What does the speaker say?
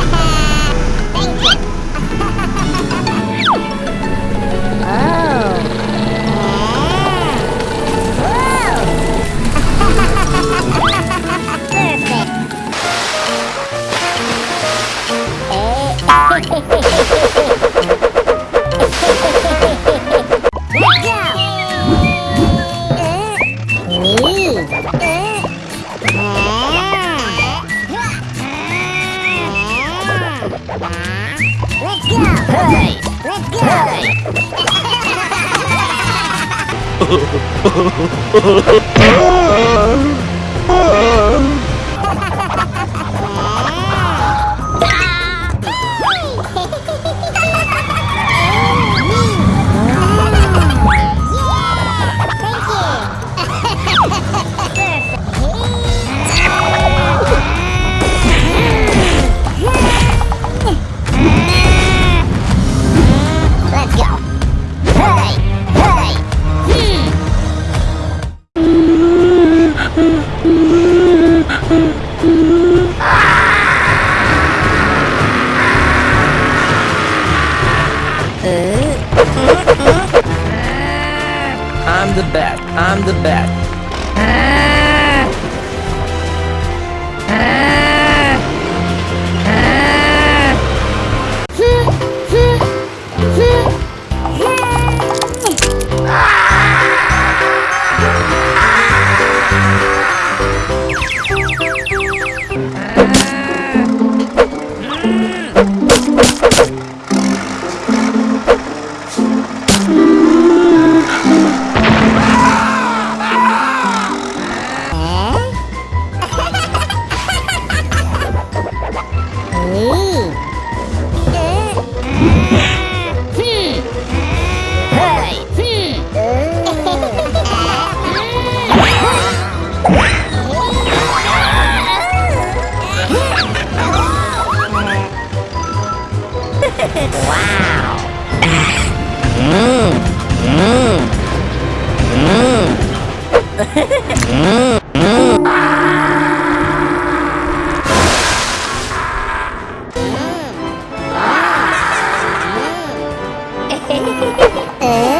Ha ha! Hey! Let's go! Let's Uh, uh, uh. I'm the best. I'm the best. Mmm. Eh?